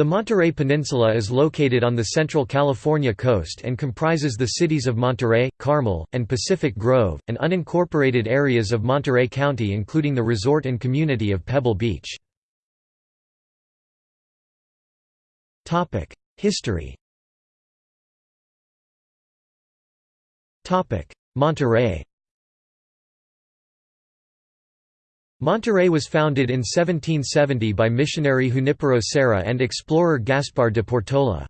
The Monterey Peninsula is located on the central California coast and comprises the cities of Monterey, Carmel, and Pacific Grove, and unincorporated areas of Monterey County including the resort and community of Pebble Beach. History Monterey Monterey was founded in 1770 by missionary Junipero Serra and explorer Gaspar de Portola.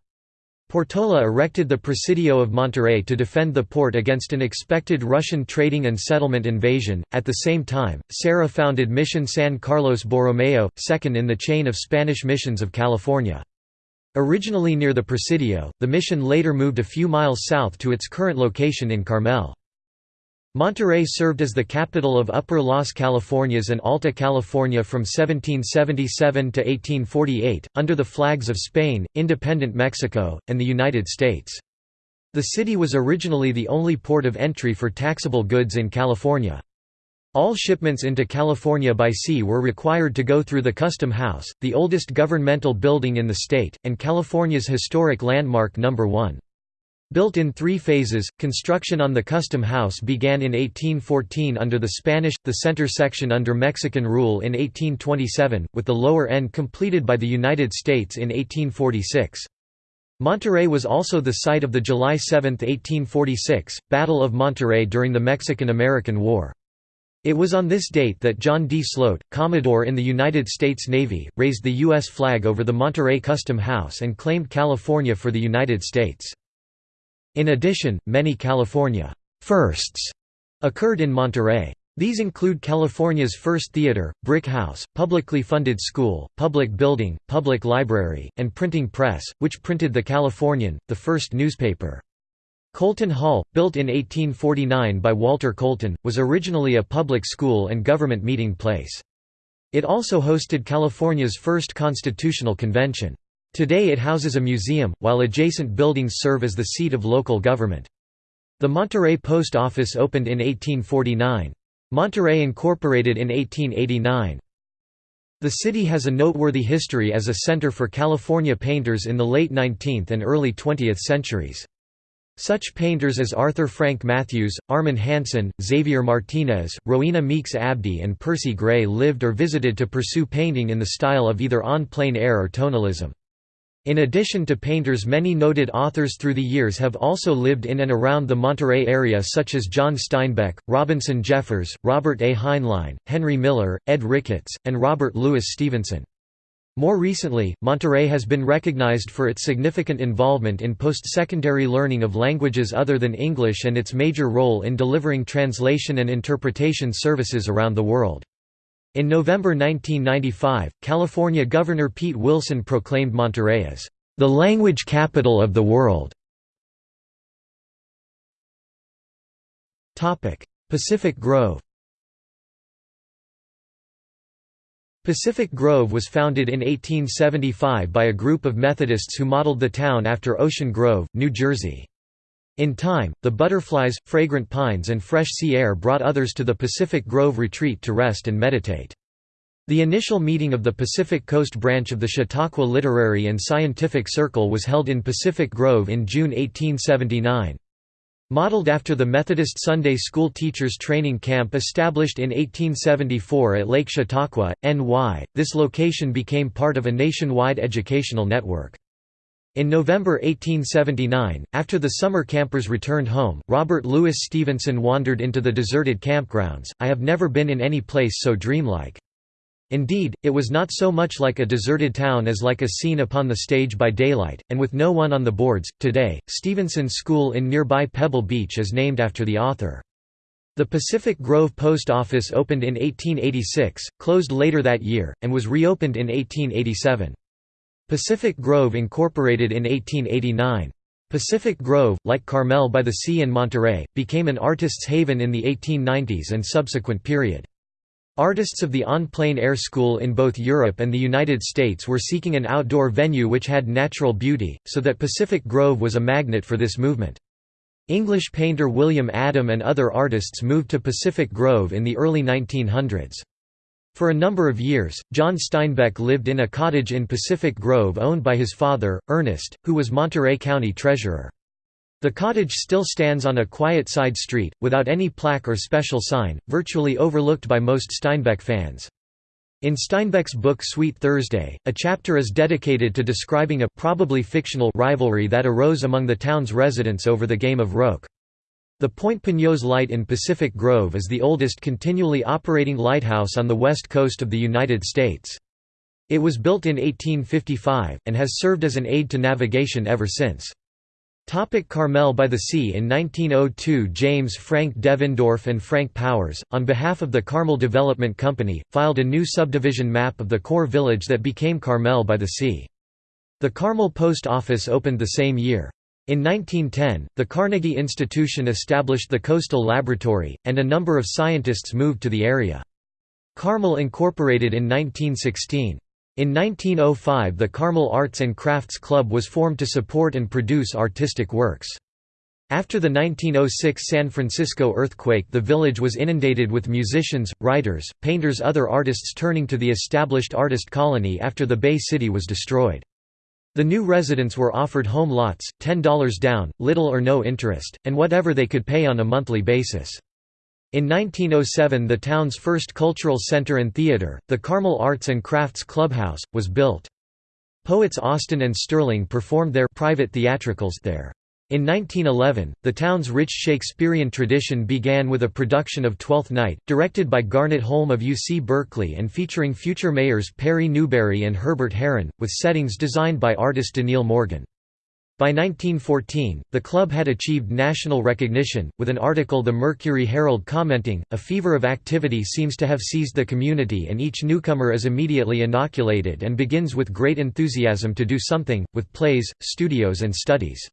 Portola erected the Presidio of Monterey to defend the port against an expected Russian trading and settlement invasion. At the same time, Serra founded Mission San Carlos Borromeo, second in the chain of Spanish missions of California. Originally near the Presidio, the mission later moved a few miles south to its current location in Carmel. Monterey served as the capital of Upper Las Californias and Alta California from 1777 to 1848, under the flags of Spain, independent Mexico, and the United States. The city was originally the only port of entry for taxable goods in California. All shipments into California by sea were required to go through the Custom House, the oldest governmental building in the state, and California's historic landmark No. 1. Built in three phases, construction on the Custom House began in 1814 under the Spanish, the center section under Mexican rule in 1827, with the lower end completed by the United States in 1846. Monterey was also the site of the July 7, 1846, Battle of Monterey during the Mexican–American War. It was on this date that John D. Sloat, Commodore in the United States Navy, raised the U.S. flag over the Monterey Custom House and claimed California for the United States. In addition, many California firsts occurred in Monterey. These include California's first theater, brick house, publicly funded school, public building, public library, and printing press, which printed The Californian, the first newspaper. Colton Hall, built in 1849 by Walter Colton, was originally a public school and government meeting place. It also hosted California's first constitutional convention. Today it houses a museum, while adjacent buildings serve as the seat of local government. The Monterey Post Office opened in 1849. Monterey incorporated in 1889. The city has a noteworthy history as a center for California painters in the late 19th and early 20th centuries. Such painters as Arthur Frank Mathews, Armin Hansen, Xavier Martinez, Rowena Meeks Abdy and Percy Gray lived or visited to pursue painting in the style of either on plein air or tonalism. In addition to painters many noted authors through the years have also lived in and around the Monterey area such as John Steinbeck, Robinson Jeffers, Robert A. Heinlein, Henry Miller, Ed Ricketts, and Robert Louis Stevenson. More recently, Monterey has been recognized for its significant involvement in post-secondary learning of languages other than English and its major role in delivering translation and interpretation services around the world. In November 1995, California Governor Pete Wilson proclaimed Monterey as the language capital of the world. Pacific Grove Pacific Grove was founded in 1875 by a group of Methodists who modeled the town after Ocean Grove, New Jersey. In time, the butterflies, fragrant pines and fresh sea air brought others to the Pacific Grove retreat to rest and meditate. The initial meeting of the Pacific Coast branch of the Chautauqua Literary and Scientific Circle was held in Pacific Grove in June 1879. Modeled after the Methodist Sunday School Teachers Training Camp established in 1874 at Lake Chautauqua, NY, this location became part of a nationwide educational network. In November 1879, after the summer campers returned home, Robert Louis Stevenson wandered into the deserted campgrounds, I have never been in any place so dreamlike. Indeed, it was not so much like a deserted town as like a scene upon the stage by daylight, and with no one on the boards. Today, Stevenson's School in nearby Pebble Beach is named after the author. The Pacific Grove Post Office opened in 1886, closed later that year, and was reopened in 1887. Pacific Grove incorporated in 1889. Pacific Grove, like Carmel by the Sea and Monterey, became an artist's haven in the 1890s and subsequent period. Artists of the Plein Air School in both Europe and the United States were seeking an outdoor venue which had natural beauty, so that Pacific Grove was a magnet for this movement. English painter William Adam and other artists moved to Pacific Grove in the early 1900s. For a number of years, John Steinbeck lived in a cottage in Pacific Grove owned by his father, Ernest, who was Monterey County treasurer. The cottage still stands on a quiet side street, without any plaque or special sign, virtually overlooked by most Steinbeck fans. In Steinbeck's book Sweet Thursday, a chapter is dedicated to describing a probably fictional rivalry that arose among the town's residents over the game of roque. The Point Pinos Light in Pacific Grove is the oldest continually operating lighthouse on the west coast of the United States. It was built in 1855, and has served as an aid to navigation ever since. Topic Carmel by the Sea In 1902 James Frank Devendorf and Frank Powers, on behalf of the Carmel Development Company, filed a new subdivision map of the core village that became Carmel by the Sea. The Carmel Post Office opened the same year. In 1910, the Carnegie Institution established the Coastal Laboratory, and a number of scientists moved to the area. Carmel incorporated in 1916. In 1905 the Carmel Arts and Crafts Club was formed to support and produce artistic works. After the 1906 San Francisco earthquake the village was inundated with musicians, writers, painters other artists turning to the established artist colony after the Bay City was destroyed. The new residents were offered home lots, $10 down, little or no interest, and whatever they could pay on a monthly basis. In 1907 the town's first cultural center and theater, the Carmel Arts and Crafts Clubhouse, was built. Poets Austin and Sterling performed their private theatricals there. In 1911, the town's rich Shakespearean tradition began with a production of Twelfth Night, directed by Garnet Holme of UC Berkeley and featuring future mayors Perry Newberry and Herbert Heron, with settings designed by artist DeNeale Morgan. By 1914, the club had achieved national recognition, with an article the Mercury Herald commenting, a fever of activity seems to have seized the community and each newcomer is immediately inoculated and begins with great enthusiasm to do something, with plays, studios and studies.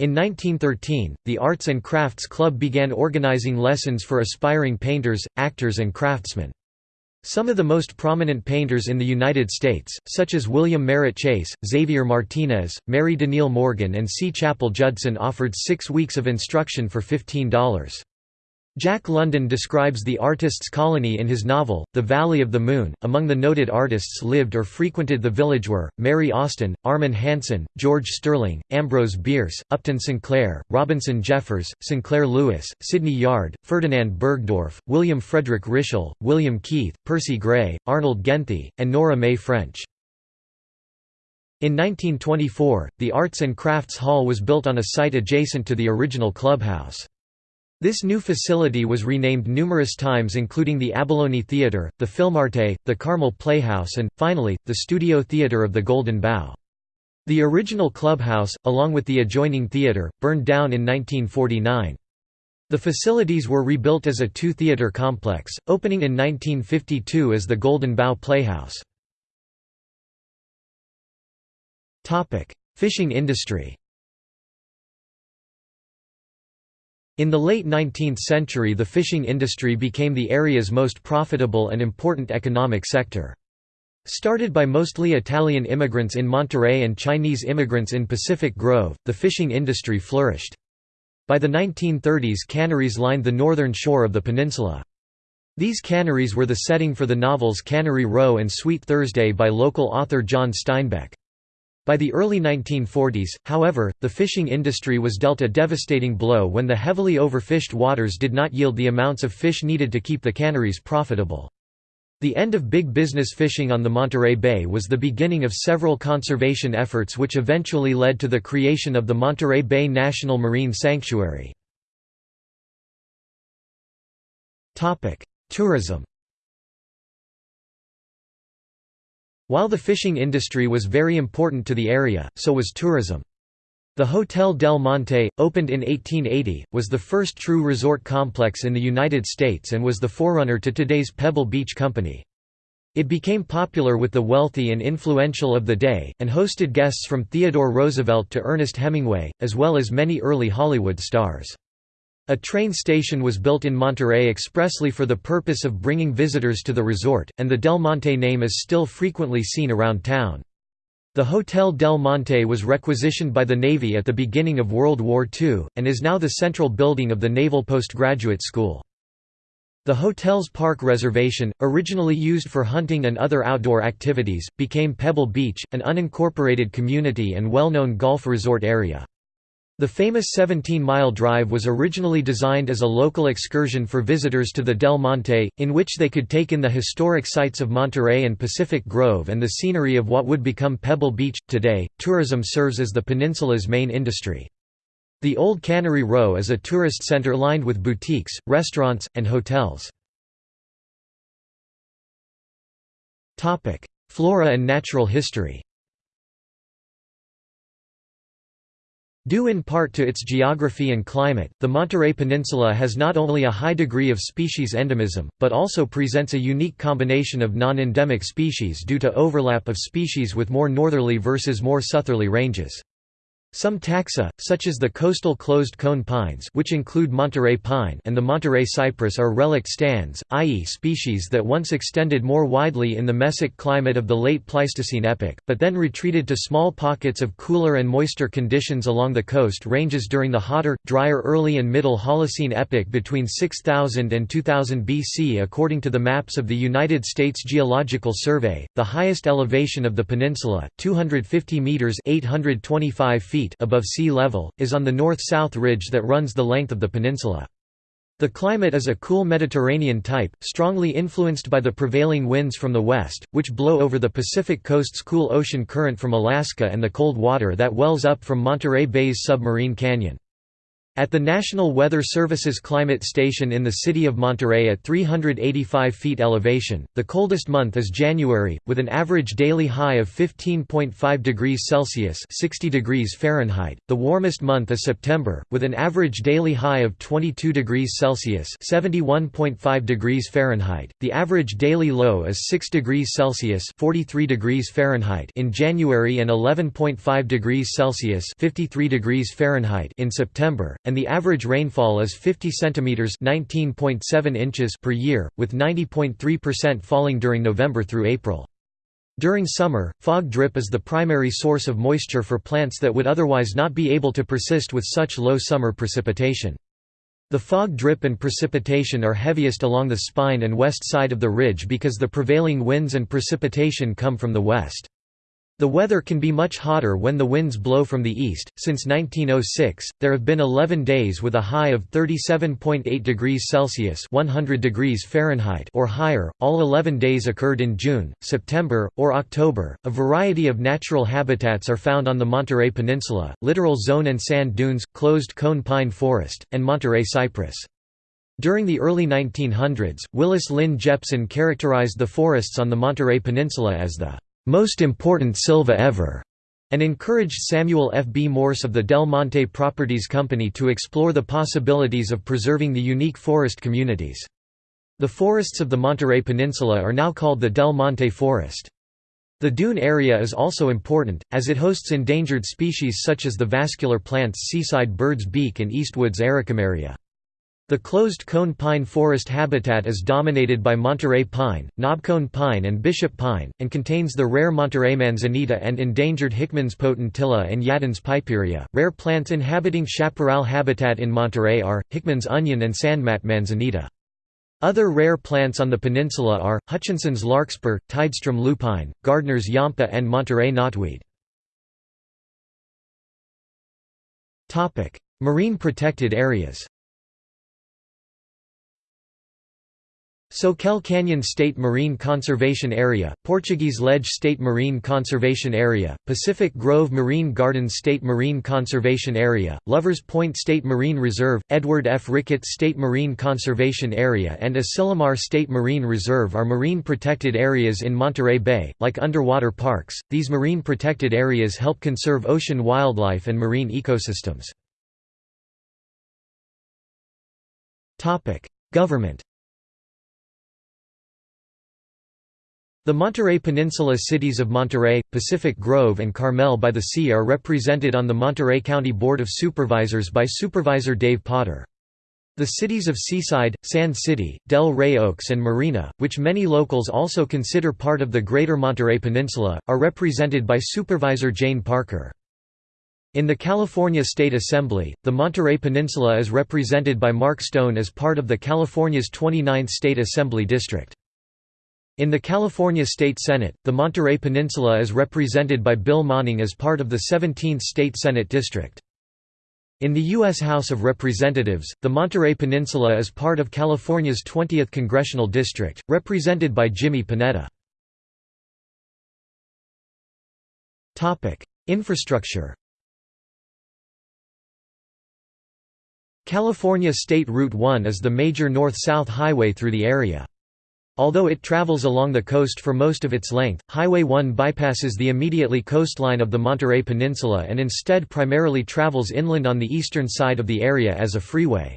In 1913, the Arts and Crafts Club began organizing lessons for aspiring painters, actors and craftsmen. Some of the most prominent painters in the United States, such as William Merritt Chase, Xavier Martinez, Mary DeNeale Morgan and C. Chapel Judson offered six weeks of instruction for $15. Jack London describes the artists' colony in his novel, The Valley of the Moon. Among the noted artists lived or frequented the village were Mary Austin, Armin Hansen, George Sterling, Ambrose Bierce, Upton Sinclair, Robinson Jeffers, Sinclair Lewis, Sydney Yard, Ferdinand Burgdorff, William Frederic Ritschel, William Keith, Percy Gray, Arnold Genthe, and Nora May French. In 1924, the Arts and Crafts Hall was built on a site adjacent to the original clubhouse. This new facility was renamed numerous times including the Abalone Theatre, the Filmarte, the Carmel Playhouse and, finally, the Studio Theatre of the Golden Bough. The original clubhouse, along with the adjoining theatre, burned down in 1949. The facilities were rebuilt as a two-theatre complex, opening in 1952 as the Golden Bough Playhouse. Fishing industry In the late 19th century the fishing industry became the area's most profitable and important economic sector. Started by mostly Italian immigrants in Monterey and Chinese immigrants in Pacific Grove, the fishing industry flourished. By the 1930s canneries lined the northern shore of the peninsula. These canneries were the setting for the novels Cannery Row and Sweet Thursday by local author John Steinbeck. By the early 1940s, however, the fishing industry was dealt a devastating blow when the heavily overfished waters did not yield the amounts of fish needed to keep the canneries profitable. The end of big business fishing on the Monterey Bay was the beginning of several conservation efforts which eventually led to the creation of the Monterey Bay National Marine Sanctuary. Tourism While the fishing industry was very important to the area, so was tourism. The Hotel Del Monte, opened in 1880, was the first true resort complex in the United States and was the forerunner to today's Pebble Beach Company. It became popular with the wealthy and influential of the day, and hosted guests from Theodore Roosevelt to Ernest Hemingway, as well as many early Hollywood stars. A train station was built in Monterey expressly for the purpose of bringing visitors to the resort, and the Del Monte name is still frequently seen around town. The Hotel Del Monte was requisitioned by the Navy at the beginning of World War II, and is now the central building of the Naval Postgraduate School. The hotel's park reservation, originally used for hunting and other outdoor activities, became Pebble Beach, an unincorporated community and well-known golf resort area. The famous 17-mile drive was originally designed as a local excursion for visitors to the Del Monte, in which they could take in the historic sites of Monterey and Pacific Grove and the scenery of what would become Pebble Beach. Today, tourism serves as the peninsula's main industry. The Old Cannery Row is a tourist center lined with boutiques, restaurants, and hotels. Flora and natural history Due in part to its geography and climate, the Monterey Peninsula has not only a high degree of species endemism, but also presents a unique combination of non-endemic species due to overlap of species with more northerly versus more southerly ranges. Some taxa, such as the coastal closed-cone pines which include Monterey pine and the Monterey cypress are relict stands, i.e. species that once extended more widely in the mesic climate of the late Pleistocene epoch, but then retreated to small pockets of cooler and moister conditions along the coast ranges during the hotter, drier early and middle Holocene epoch between 6000 and 2000 BC according to the maps of the United States Geological Survey. The highest elevation of the peninsula, 250 meters (825 feet) feet above sea level, is on the north-south ridge that runs the length of the peninsula. The climate is a cool Mediterranean type, strongly influenced by the prevailing winds from the west, which blow over the Pacific coast's cool ocean current from Alaska and the cold water that wells up from Monterey Bay's submarine canyon. At the National Weather Service's climate station in the city of Monterey at 385 feet elevation, the coldest month is January, with an average daily high of 15.5 degrees Celsius (60 degrees Fahrenheit). The warmest month is September, with an average daily high of 22 degrees Celsius (71.5 degrees Fahrenheit). The average daily low is 6 degrees Celsius (43 degrees Fahrenheit) in January and 11.5 degrees Celsius (53 degrees Fahrenheit) in September and the average rainfall is 50 cm (19.7 inches) per year, with 90.3% falling during November through April. During summer, fog drip is the primary source of moisture for plants that would otherwise not be able to persist with such low summer precipitation. The fog drip and precipitation are heaviest along the spine and west side of the ridge because the prevailing winds and precipitation come from the west. The weather can be much hotter when the winds blow from the east. Since 1906, there have been 11 days with a high of 37.8 degrees Celsius (100 degrees Fahrenheit) or higher. All 11 days occurred in June, September, or October. A variety of natural habitats are found on the Monterey Peninsula: littoral zone and sand dunes, closed cone pine forest, and Monterey cypress. During the early 1900s, Willis Lynn Jepson characterized the forests on the Monterey Peninsula as the most important Silva ever, and encouraged Samuel F. B. Morse of the Del Monte Properties Company to explore the possibilities of preserving the unique forest communities. The forests of the Monterey Peninsula are now called the Del Monte Forest. The dune area is also important, as it hosts endangered species such as the vascular plants seaside bird's beak and Eastwood's Ericameria. The closed cone pine forest habitat is dominated by Monterey pine, knobcone pine and bishop pine, and contains the rare Monterey manzanita and endangered Hickman's potentilla and Yadon's piperia. Rare plants inhabiting chaparral habitat in Monterey are, Hickman's onion and sandmat manzanita. Other rare plants on the peninsula are, Hutchinson's larkspur, Tidestrom lupine, Gardner's yampa and Monterey knotweed. Marine protected areas Soquel Canyon State Marine Conservation Area, Portuguese Ledge State Marine Conservation Area, Pacific Grove Marine Gardens State Marine Conservation Area, Lovers Point State Marine Reserve, Edward F. Ricketts State Marine Conservation Area and Asilomar State Marine Reserve are marine protected areas in Monterey Bay. Like underwater parks, these marine protected areas help conserve ocean wildlife and marine ecosystems. Government The Monterey Peninsula cities of Monterey, Pacific Grove and Carmel by the Sea are represented on the Monterey County Board of Supervisors by Supervisor Dave Potter. The cities of Seaside, Sand City, Del Rey Oaks and Marina, which many locals also consider part of the Greater Monterey Peninsula, are represented by Supervisor Jane Parker. In the California State Assembly, the Monterey Peninsula is represented by Mark Stone as part of the California's 29th State Assembly District. In the California State Senate, the Monterey Peninsula is represented by Bill Monning as part of the 17th State Senate District. In the U.S. House of Representatives, the Monterey Peninsula is part of California's 20th Congressional District, represented by Jimmy Panetta. Infrastructure California State Route 1 is the major north-south highway through the area. Although it travels along the coast for most of its length, Highway 1 bypasses the immediately coastline of the Monterey Peninsula and instead primarily travels inland on the eastern side of the area as a freeway.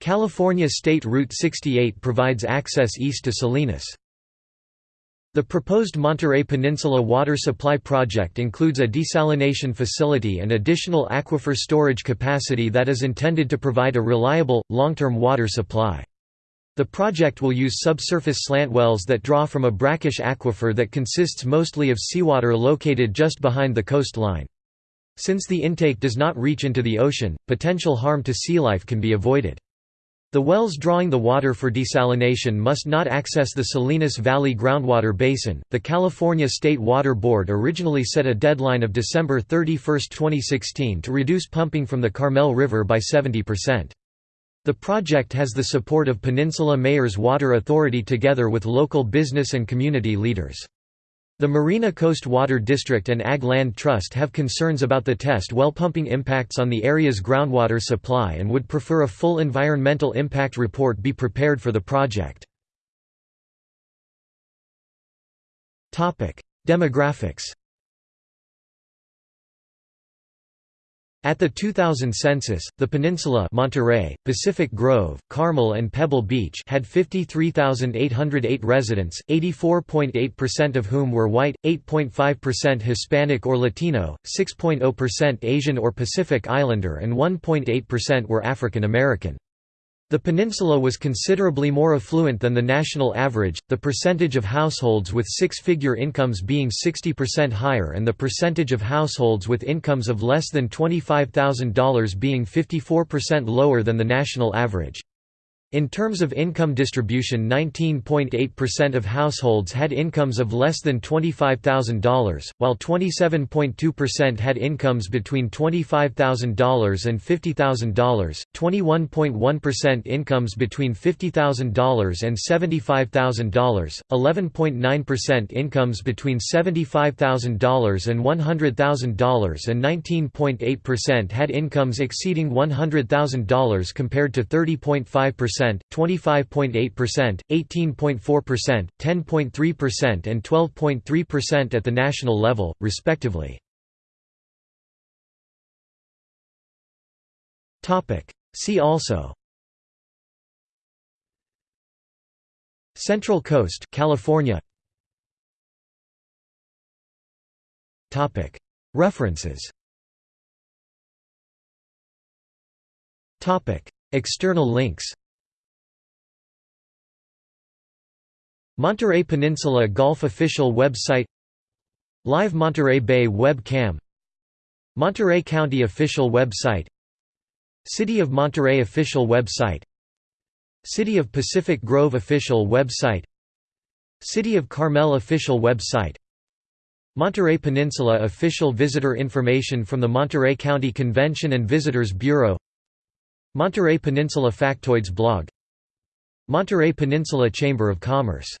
California State Route 68 provides access east to Salinas. The proposed Monterey Peninsula Water Supply Project includes a desalination facility and additional aquifer storage capacity that is intended to provide a reliable, long-term water supply. The project will use subsurface slant wells that draw from a brackish aquifer that consists mostly of seawater located just behind the coastline. Since the intake does not reach into the ocean, potential harm to sea life can be avoided. The wells drawing the water for desalination must not access the Salinas Valley groundwater basin. The California State Water Board originally set a deadline of December 31, 2016 to reduce pumping from the Carmel River by 70%. The project has the support of Peninsula Mayors Water Authority together with local business and community leaders. The Marina Coast Water District and Ag Land Trust have concerns about the test well pumping impacts on the area's groundwater supply and would prefer a full environmental impact report be prepared for the project. Demographics At the 2000 census, the peninsula Monterey, Pacific Grove, Carmel and Pebble Beach had 53,808 residents, 84.8% of whom were white, 8.5% Hispanic or Latino, 6.0% Asian or Pacific Islander and 1.8% were African American. The peninsula was considerably more affluent than the national average, the percentage of households with six-figure incomes being 60% higher and the percentage of households with incomes of less than $25,000 being 54% lower than the national average. In terms of income distribution 19.8% of households had incomes of less than $25,000, while 27.2% had incomes between $25,000 and $50,000, 21.1% incomes between $50,000 and $75,000, 11.9% incomes between $75,000 and $100,000 and 19.8% had incomes exceeding $100,000 compared to 30.5% 25.8%, 18.4%, 10.3% and 12.3% at the national level, respectively. Topic. See also. Central Coast California. Topic. References. Topic. External links Monterey Peninsula Golf official website Live Monterey Bay web cam Monterey County official website City of Monterey official website City of Pacific Grove official website City of Carmel official website Monterey Peninsula official visitor information from the Monterey County Convention and Visitors Bureau Monterey Peninsula Factoids blog Monterey Peninsula Chamber of Commerce